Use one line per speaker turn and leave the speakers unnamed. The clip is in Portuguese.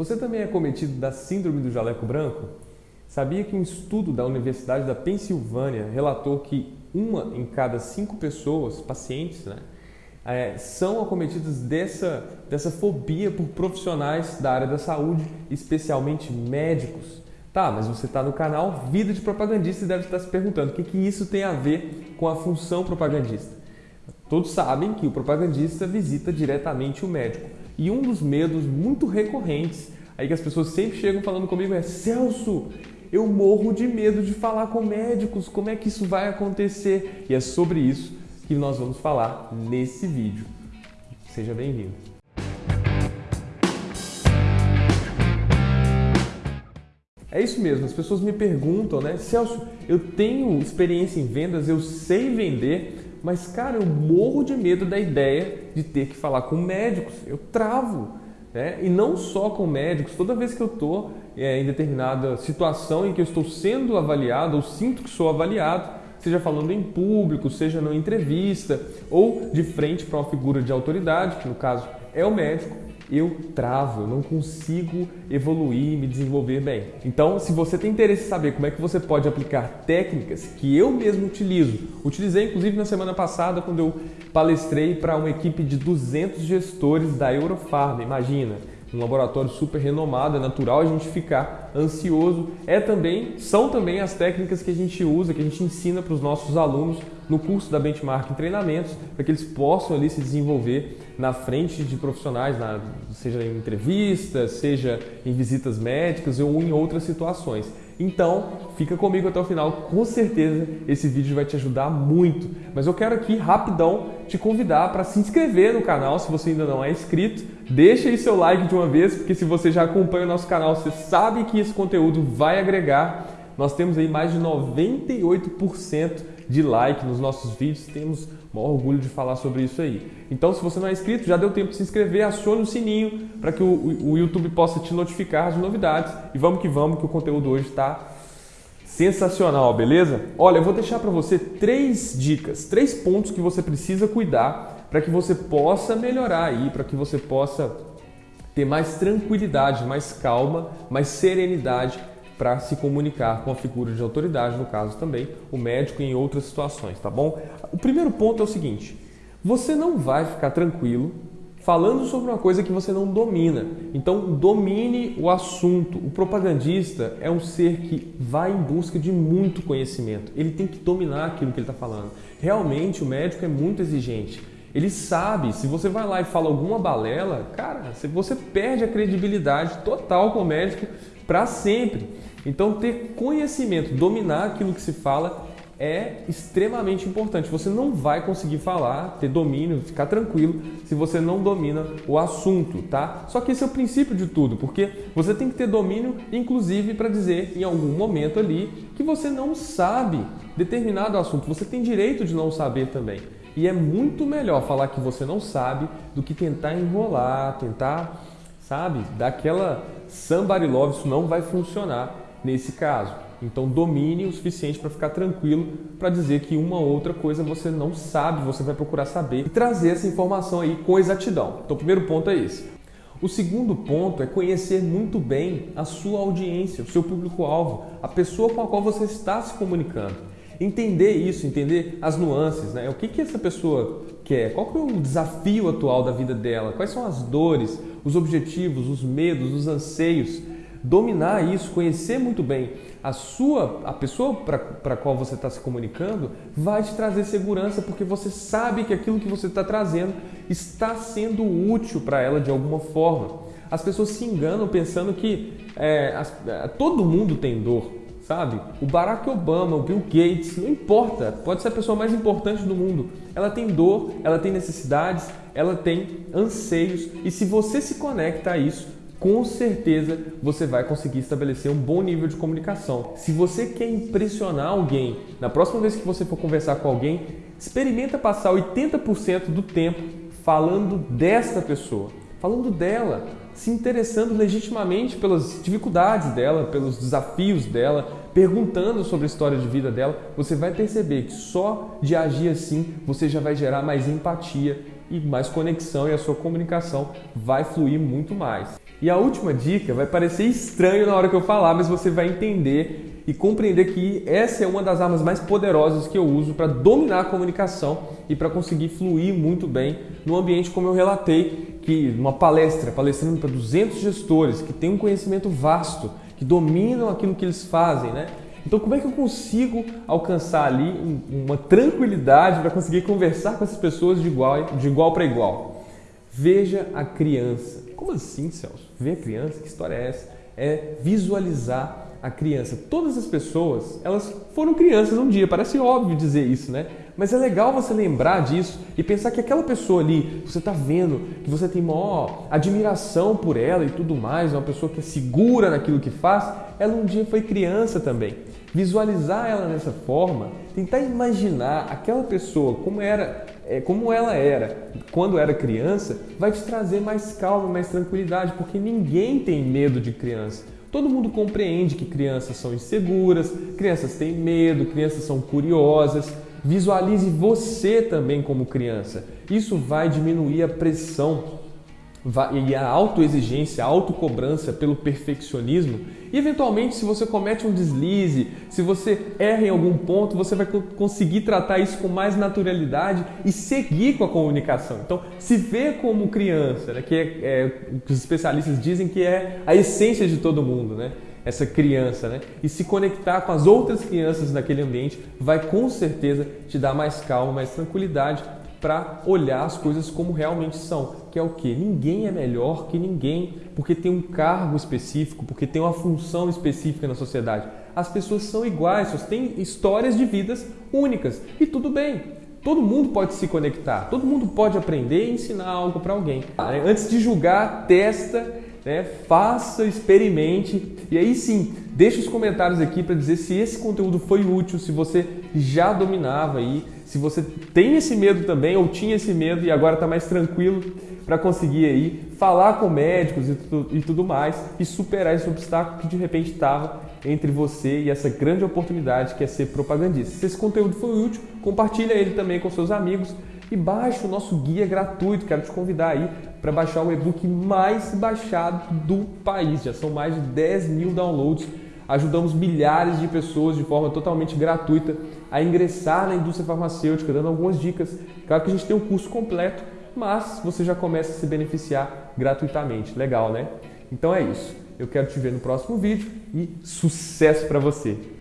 Você também é cometido da síndrome do jaleco branco? Sabia que um estudo da Universidade da Pensilvânia relatou que uma em cada cinco pessoas, pacientes, né, é, são acometidas dessa, dessa fobia por profissionais da área da saúde, especialmente médicos? Tá, mas você está no canal Vida de Propagandista e deve estar se perguntando o que, que isso tem a ver com a função propagandista. Todos sabem que o propagandista visita diretamente o médico. E um dos medos muito recorrentes, aí que as pessoas sempre chegam falando comigo é Celso, eu morro de medo de falar com médicos, como é que isso vai acontecer? E é sobre isso que nós vamos falar nesse vídeo. Seja bem-vindo. É isso mesmo, as pessoas me perguntam, né? Celso, eu tenho experiência em vendas, eu sei vender, mas, cara, eu morro de medo da ideia de ter que falar com médicos. Eu travo. Né? E não só com médicos, toda vez que eu estou é, em determinada situação em que eu estou sendo avaliado ou sinto que sou avaliado, seja falando em público, seja numa entrevista ou de frente para uma figura de autoridade, que no caso é o médico, eu travo, eu não consigo evoluir, me desenvolver bem. Então, se você tem interesse em saber como é que você pode aplicar técnicas que eu mesmo utilizo, utilizei inclusive na semana passada quando eu palestrei para uma equipe de 200 gestores da Eurofarm, imagina, um laboratório super renomado, é natural a gente ficar ansioso. É também, são também as técnicas que a gente usa, que a gente ensina para os nossos alunos no curso da Benchmark em treinamentos, para que eles possam ali se desenvolver na frente de profissionais, na, seja em entrevistas, seja em visitas médicas ou em outras situações. Então, fica comigo até o final, com certeza esse vídeo vai te ajudar muito. Mas eu quero aqui rapidão te convidar para se inscrever no canal se você ainda não é inscrito. Deixa aí seu like de uma vez, porque se você já acompanha o nosso canal, você sabe que esse conteúdo vai agregar. Nós temos aí mais de 98% de like nos nossos vídeos, temos maior orgulho de falar sobre isso aí. Então, se você não é inscrito, já deu tempo de se inscrever, acione o sininho para que o, o YouTube possa te notificar de novidades. E vamos que vamos, que o conteúdo hoje está sensacional, beleza? Olha, eu vou deixar para você três dicas, três pontos que você precisa cuidar para que você possa melhorar aí, para que você possa ter mais tranquilidade, mais calma, mais serenidade para se comunicar com a figura de autoridade, no caso também o médico em outras situações, tá bom? O primeiro ponto é o seguinte: você não vai ficar tranquilo falando sobre uma coisa que você não domina. Então, domine o assunto. O propagandista é um ser que vai em busca de muito conhecimento. Ele tem que dominar aquilo que ele está falando. Realmente, o médico é muito exigente. Ele sabe, se você vai lá e fala alguma balela, cara, você perde a credibilidade total com o médico para sempre. Então, ter conhecimento, dominar aquilo que se fala é extremamente importante. Você não vai conseguir falar, ter domínio, ficar tranquilo se você não domina o assunto, tá? Só que esse é o princípio de tudo, porque você tem que ter domínio, inclusive, para dizer em algum momento ali que você não sabe determinado assunto. Você tem direito de não saber também. E é muito melhor falar que você não sabe do que tentar enrolar, tentar, sabe, daquela somebody love, isso não vai funcionar nesse caso. Então domine o suficiente para ficar tranquilo para dizer que uma outra coisa você não sabe, você vai procurar saber e trazer essa informação aí com exatidão. Então o primeiro ponto é esse. O segundo ponto é conhecer muito bem a sua audiência, o seu público-alvo, a pessoa com a qual você está se comunicando. Entender isso, entender as nuances, né? O que, que essa pessoa quer, qual que é o desafio atual da vida dela, quais são as dores, os objetivos, os medos, os anseios dominar isso, conhecer muito bem a sua, a pessoa para qual você está se comunicando, vai te trazer segurança porque você sabe que aquilo que você está trazendo está sendo útil para ela de alguma forma. As pessoas se enganam pensando que é, as, é, todo mundo tem dor, sabe? O Barack Obama, o Bill Gates, não importa, pode ser a pessoa mais importante do mundo. Ela tem dor, ela tem necessidades, ela tem anseios e se você se conecta a isso, com certeza você vai conseguir estabelecer um bom nível de comunicação. Se você quer impressionar alguém, na próxima vez que você for conversar com alguém, experimenta passar 80% do tempo falando desta pessoa, falando dela, se interessando legitimamente pelas dificuldades dela, pelos desafios dela, perguntando sobre a história de vida dela, você vai perceber que só de agir assim você já vai gerar mais empatia e mais conexão e a sua comunicação vai fluir muito mais. E a última dica vai parecer estranho na hora que eu falar, mas você vai entender e compreender que essa é uma das armas mais poderosas que eu uso para dominar a comunicação e para conseguir fluir muito bem no ambiente como eu relatei, que numa palestra, palestrando para 200 gestores que têm um conhecimento vasto, que dominam aquilo que eles fazem, né? Então, como é que eu consigo alcançar ali uma tranquilidade para conseguir conversar com essas pessoas de igual, de igual para igual? Veja a criança. Como assim, Celso? Ver a criança? Que história é essa? É visualizar a criança. Todas as pessoas, elas foram crianças um dia, parece óbvio dizer isso, né? Mas é legal você lembrar disso e pensar que aquela pessoa ali, você está vendo, que você tem maior admiração por ela e tudo mais, é uma pessoa que é segura naquilo que faz, ela um dia foi criança também. Visualizar ela dessa forma, tentar imaginar aquela pessoa como era, é, como ela era quando era criança, vai te trazer mais calma, mais tranquilidade, porque ninguém tem medo de criança. Todo mundo compreende que crianças são inseguras, crianças têm medo, crianças são curiosas. Visualize você também como criança. Isso vai diminuir a pressão e a autoexigência, a autocobrança pelo perfeccionismo. E eventualmente, se você comete um deslize, se você erra em algum ponto, você vai conseguir tratar isso com mais naturalidade e seguir com a comunicação. Então, se vê como criança, né, que é, é, os especialistas dizem que é a essência de todo mundo, né? Essa criança, né? E se conectar com as outras crianças naquele ambiente vai com certeza te dar mais calma, mais tranquilidade para olhar as coisas como realmente são, que é o que? Ninguém é melhor que ninguém, porque tem um cargo específico, porque tem uma função específica na sociedade. As pessoas são iguais, só têm histórias de vidas únicas e tudo bem. Todo mundo pode se conectar, todo mundo pode aprender e ensinar algo para alguém. Antes de julgar, testa, né? faça, experimente e aí sim, deixe os comentários aqui para dizer se esse conteúdo foi útil, se você já dominava aí se você tem esse medo também ou tinha esse medo e agora está mais tranquilo para conseguir aí falar com médicos e, tu, e tudo mais e superar esse obstáculo que de repente estava entre você e essa grande oportunidade que é ser propagandista. Se esse conteúdo foi útil, compartilha ele também com seus amigos e baixe o nosso guia gratuito. Quero te convidar aí para baixar o e-book mais baixado do país. Já são mais de 10 mil downloads ajudamos milhares de pessoas de forma totalmente gratuita a ingressar na indústria farmacêutica, dando algumas dicas. Claro que a gente tem um curso completo, mas você já começa a se beneficiar gratuitamente. Legal, né? Então é isso. Eu quero te ver no próximo vídeo e sucesso para você!